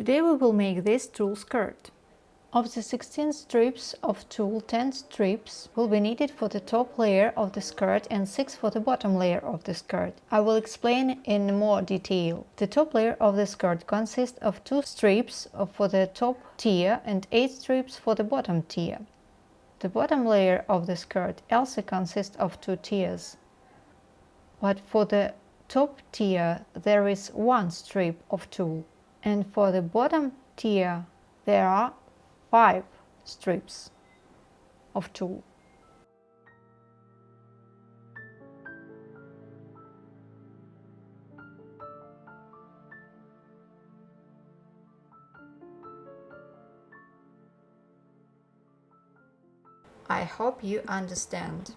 Today we will make this tulle skirt. Of the 16 strips of tulle, 10 strips will be needed for the top layer of the skirt and 6 for the bottom layer of the skirt. I will explain in more detail. The top layer of the skirt consists of 2 strips for the top tier and 8 strips for the bottom tier. The bottom layer of the skirt also consists of 2 tiers. But for the top tier there is one strip of tulle and for the bottom tier there are five strips of tulle. I hope you understand.